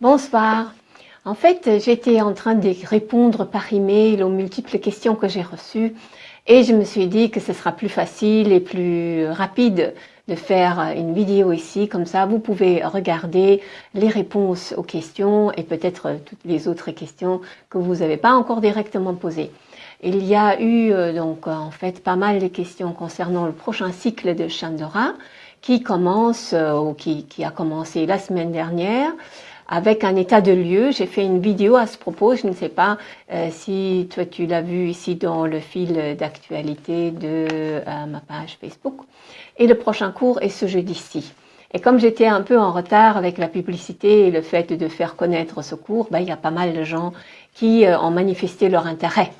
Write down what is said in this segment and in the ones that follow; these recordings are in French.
Bonsoir. En fait, j'étais en train de répondre par email aux multiples questions que j'ai reçues et je me suis dit que ce sera plus facile et plus rapide de faire une vidéo ici. Comme ça, vous pouvez regarder les réponses aux questions et peut-être toutes les autres questions que vous n'avez pas encore directement posées. Il y a eu euh, donc en fait pas mal de questions concernant le prochain cycle de Chandora qui commence euh, ou qui, qui a commencé la semaine dernière avec un état de lieu. J'ai fait une vidéo à ce propos. Je ne sais pas euh, si toi tu l'as vu ici dans le fil d'actualité de euh, ma page Facebook. Et le prochain cours est ce jeudi-ci. Et comme j'étais un peu en retard avec la publicité et le fait de faire connaître ce cours, ben, il y a pas mal de gens qui euh, ont manifesté leur intérêt.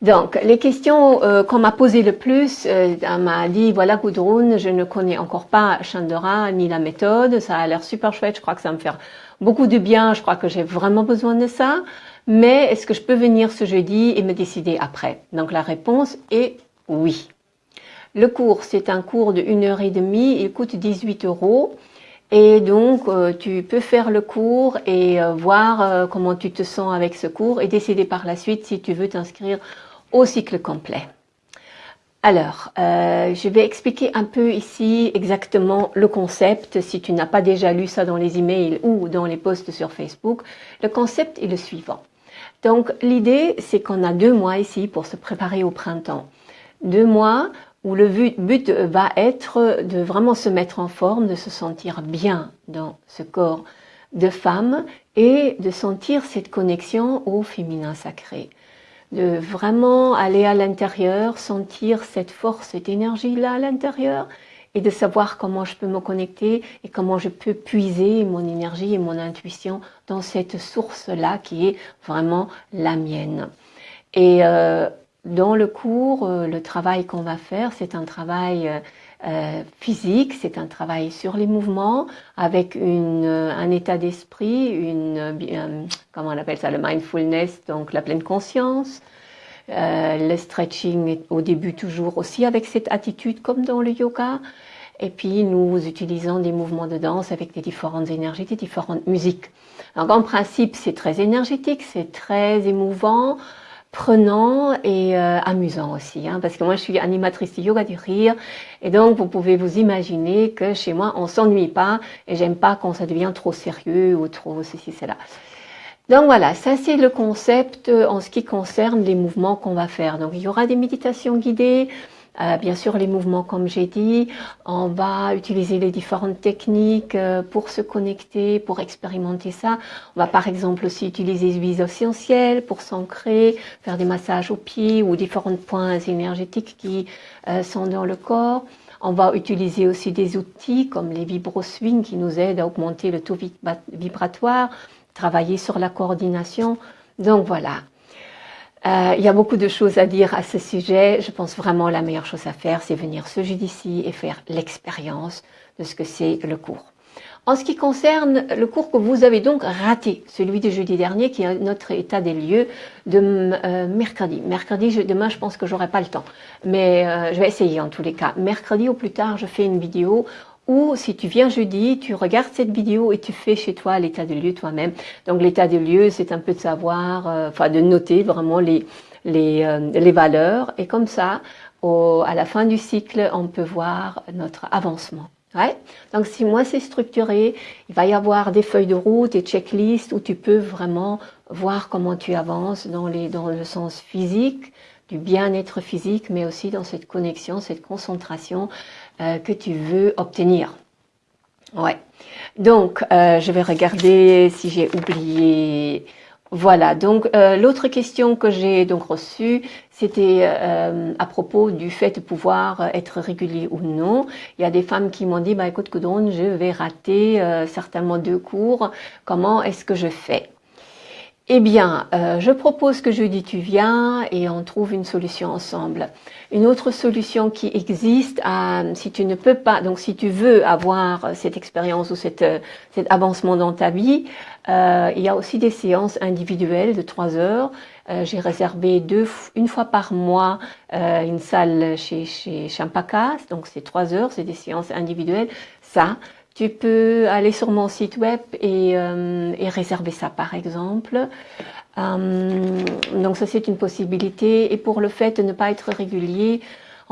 Donc, les questions qu'on m'a posées le plus, on m'a dit, voilà Gudrun, je ne connais encore pas Chandora ni la méthode, ça a l'air super chouette, je crois que ça va me faire beaucoup de bien, je crois que j'ai vraiment besoin de ça, mais est-ce que je peux venir ce jeudi et me décider après? Donc la réponse est oui. Le cours, c'est un cours de 1 heure et demie, il coûte 18 euros. Et donc, euh, tu peux faire le cours et euh, voir euh, comment tu te sens avec ce cours et décider par la suite si tu veux t'inscrire au cycle complet. Alors, euh, je vais expliquer un peu ici exactement le concept, si tu n'as pas déjà lu ça dans les emails ou dans les posts sur Facebook. Le concept est le suivant. Donc, l'idée, c'est qu'on a deux mois ici pour se préparer au printemps. Deux mois où le but va être de vraiment se mettre en forme, de se sentir bien dans ce corps de femme et de sentir cette connexion au féminin sacré de vraiment aller à l'intérieur, sentir cette force, cette énergie-là à l'intérieur et de savoir comment je peux me connecter et comment je peux puiser mon énergie et mon intuition dans cette source-là qui est vraiment la mienne. Et euh, dans le cours, euh, le travail qu'on va faire, c'est un travail euh, euh, physique, c'est un travail sur les mouvements avec une, euh, un état d'esprit, une euh, comment on appelle ça, le mindfulness, donc la pleine conscience. le stretching au début toujours aussi avec cette attitude comme dans le yoga. Et puis nous utilisons des mouvements de danse avec des différentes énergies, des différentes musiques. Donc en principe c'est très énergétique, c'est très émouvant prenant et euh, amusant aussi, hein, parce que moi je suis animatrice de yoga du rire, et donc vous pouvez vous imaginer que chez moi on s'ennuie pas, et j'aime pas quand ça devient trop sérieux ou trop ceci, cela. Donc voilà, ça c'est le concept en ce qui concerne les mouvements qu'on va faire. Donc il y aura des méditations guidées, euh, bien sûr, les mouvements, comme j'ai dit, on va utiliser les différentes techniques euh, pour se connecter, pour expérimenter ça. On va par exemple aussi utiliser les huiles essentielles pour s'ancrer, faire des massages aux pieds ou différents points énergétiques qui euh, sont dans le corps. On va utiliser aussi des outils comme les vibro-swing qui nous aident à augmenter le taux vibratoire, travailler sur la coordination. Donc voilà, euh, il y a beaucoup de choses à dire à ce sujet. Je pense vraiment la meilleure chose à faire, c'est venir ce jeudi-ci et faire l'expérience de ce que c'est le cours. En ce qui concerne le cours que vous avez donc raté, celui de jeudi dernier, qui est notre état des lieux de euh, mercredi. Mercredi, demain, je pense que j'aurai pas le temps, mais euh, je vais essayer en tous les cas. Mercredi au plus tard, je fais une vidéo ou si tu viens jeudi, tu regardes cette vidéo et tu fais chez toi l'état de lieu toi-même. Donc l'état de lieu, c'est un peu de savoir, euh, enfin de noter vraiment les, les, euh, les valeurs. Et comme ça, au, à la fin du cycle, on peut voir notre avancement. Ouais. Donc si moi c'est structuré, il va y avoir des feuilles de route, des checklists où tu peux vraiment voir comment tu avances dans, les, dans le sens physique, du bien-être physique, mais aussi dans cette connexion, cette concentration euh, que tu veux obtenir. Ouais. Donc, euh, je vais regarder si j'ai oublié. Voilà. Donc, euh, l'autre question que j'ai donc reçue, c'était à propos du fait de pouvoir être régulier ou non. Il y a des femmes qui m'ont dit, bah écoute, Coudron, je vais rater certainement deux cours. Comment est-ce que je fais? Eh bien, euh, je propose que jeudi tu viens et on trouve une solution ensemble. Une autre solution qui existe, euh, si tu ne peux pas, donc si tu veux avoir cette expérience ou cette, cet avancement dans ta vie, euh, il y a aussi des séances individuelles de trois heures. J'ai réservé deux, une fois par mois une salle chez, chez donc c'est trois heures, c'est des séances individuelles. Ça, tu peux aller sur mon site web et, et réserver ça par exemple. donc ça c'est une possibilité. Et pour le fait de ne pas être régulier,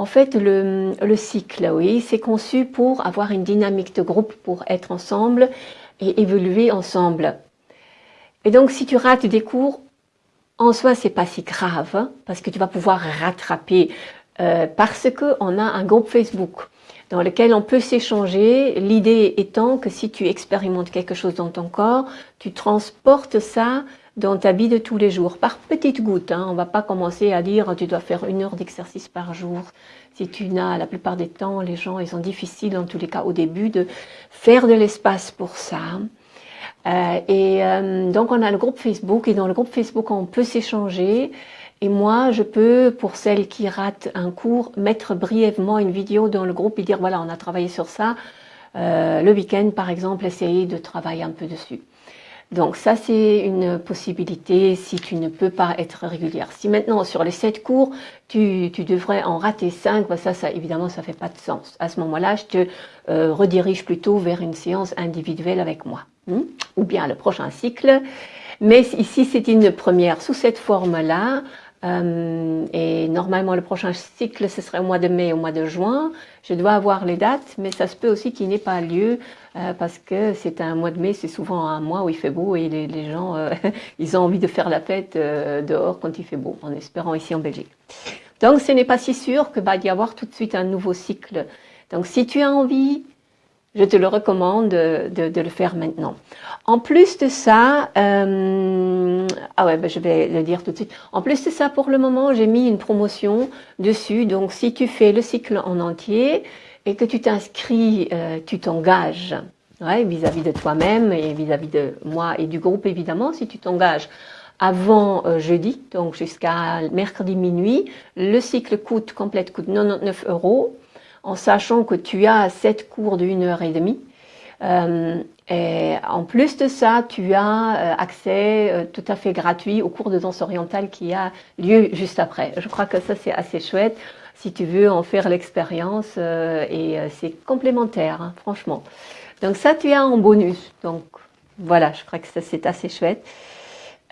en fait, le, le cycle, oui, c'est conçu pour avoir une dynamique de groupe, pour être ensemble et évoluer ensemble. Et donc, si tu rates des cours, en soi, c'est pas si grave, parce que tu vas pouvoir rattraper, euh, parce qu'on a un groupe Facebook dans lequel on peut s'échanger. L'idée étant que si tu expérimentes quelque chose dans ton corps, tu transportes ça dans ta vie de tous les jours, par petites gouttes. Hein. On va pas commencer à dire tu dois faire une heure d'exercice par jour. Si tu n'as, la plupart des temps, les gens, ils sont difficiles, en tous les cas au début, de faire de l'espace pour ça. Euh, et euh, donc on a le groupe Facebook et dans le groupe Facebook on peut s'échanger. Et moi, je peux, pour celles qui ratent un cours, mettre brièvement une vidéo dans le groupe et dire voilà, on a travaillé sur ça. Euh, le week-end, par exemple, essayer de travailler un peu dessus. Donc ça, c'est une possibilité si tu ne peux pas être régulière. Si maintenant, sur les sept cours, tu, tu devrais en rater cinq, ben ça, ça, évidemment, ça fait pas de sens. À ce moment-là, je te euh, redirige plutôt vers une séance individuelle avec moi. Hmm? Ou bien le prochain cycle. Mais ici, c'est une première sous cette forme-là. Euh, et normalement, le prochain cycle, ce serait au mois de mai, au mois de juin. Je dois avoir les dates, mais ça se peut aussi qu'il n'ait pas lieu euh, parce que c'est un mois de mai, c'est souvent un mois où il fait beau et les, gens, euh, ils ont envie de faire la fête euh, dehors quand il fait beau, en espérant ici en Belgique. Donc, ce n'est pas si sûr que va y avoir tout de suite un nouveau cycle. Donc, si tu as envie, je te le recommande de, le faire maintenant. En plus de ça, euh, ah ouais, ben je vais le dire tout de suite. En plus de ça, pour le moment, j'ai mis une promotion dessus. Donc, si tu fais le cycle en entier et que tu t'inscris, euh, tu t'engages ouais, vis-à-vis de toi-même et vis-à-vis de moi et du groupe, évidemment, si tu t'engages avant euh, jeudi, donc jusqu'à mercredi minuit, le cycle coûte, complète coûte 99 euros en sachant que tu as sept cours de une heure et demie. Euh, et en plus de ça, tu as euh, accès euh, tout à fait gratuit au cours de danse orientale qui a lieu juste après. Je crois que ça c'est assez chouette si tu veux en faire l'expérience et c'est complémentaire, hein, franchement. Donc ça, tu as en bonus. Donc voilà, je crois que ça c'est assez chouette.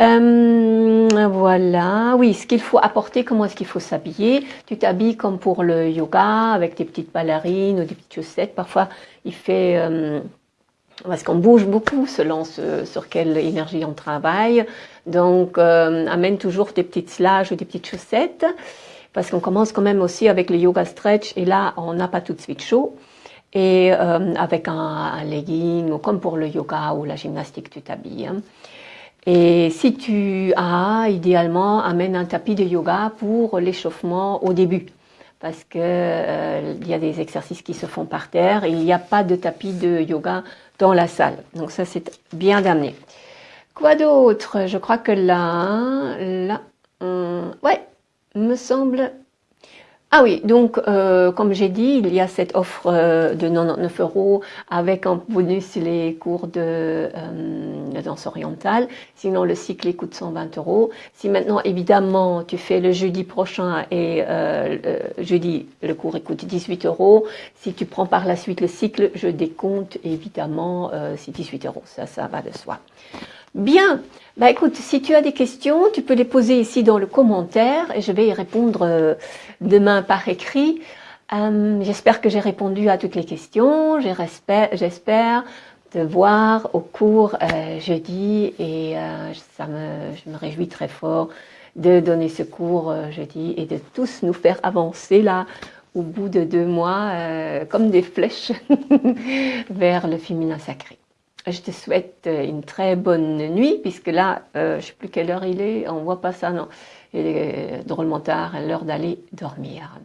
Euh, voilà, oui, ce qu'il faut apporter, comment est-ce qu'il faut s'habiller? Tu t'habilles comme pour le yoga, avec des petites ballerines ou des petites chaussettes. Parfois, il fait... Euh, parce qu'on bouge beaucoup selon sur quelle énergie on travaille. Donc, euh, amène toujours des petites slages ou des petites chaussettes. Parce qu'on commence quand même aussi avec le yoga stretch. Et là, on n'a pas tout de suite chaud. Et euh, avec un, un, legging, comme pour le yoga ou la gymnastique, tu t'habilles. Hein. Et si tu as, idéalement, amène un tapis de yoga pour l'échauffement au début. Parce que euh, il y a des exercices qui se font par terre et il n'y a pas de tapis de yoga dans la salle. Donc ça, c'est bien d'amener. Quoi d'autre? Je crois que là, là, ouais, me semble ah oui, donc euh, comme j'ai dit, il y a cette offre euh, de 99 euros avec en bonus les cours de, euh, danse orientale. Sinon, le cycle coûte 120 euros. Si maintenant, évidemment, tu fais le jeudi prochain et jeudi, le cours coûte 18 euros. Si tu prends par la suite le cycle, je décompte évidemment, c'est 18 euros. Ça, ça va de soi. Bien, bah écoute, si tu as des questions, tu peux les poser ici dans le commentaire et je vais y répondre euh, demain par écrit. Euh, j'espère que j'ai répondu à toutes les questions. J'espère te voir au cours euh, jeudi et ça me, je me réjouis très fort de donner ce cours jeudi et de tous nous faire avancer là au bout de deux mois comme des flèches vers le féminin sacré. Je te souhaite euh, une très bonne nuit, puisque là, euh, je ne sais plus quelle heure il est, on voit pas ça, non. Il est drôlement tard, l'heure d'aller dormir.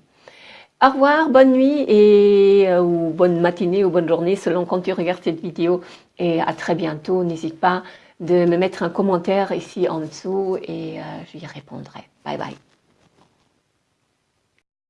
Au revoir, bonne nuit et euh, ou bonne matinée ou bonne journée selon quand tu regardes cette vidéo et à très bientôt. N'hésite pas de me mettre un commentaire ici en dessous et je y répondrai. Bye bye.